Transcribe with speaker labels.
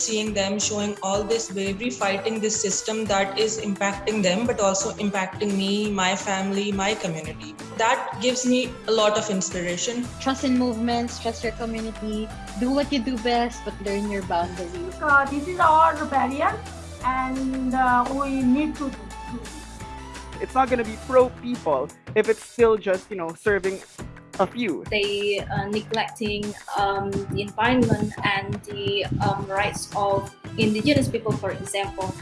Speaker 1: seeing them showing all this bravery, fighting this system that is impacting them, but also impacting me, my family, my community. That gives me a lot of inspiration.
Speaker 2: Trust in movements, trust your community, do what you do best, but learn your boundaries.
Speaker 3: Uh, this is our barrier and uh, we need to do
Speaker 4: it's not going to be pro people if it's still just, you know, serving a few.
Speaker 5: They are neglecting um, the environment and the um, rights of indigenous people, for example.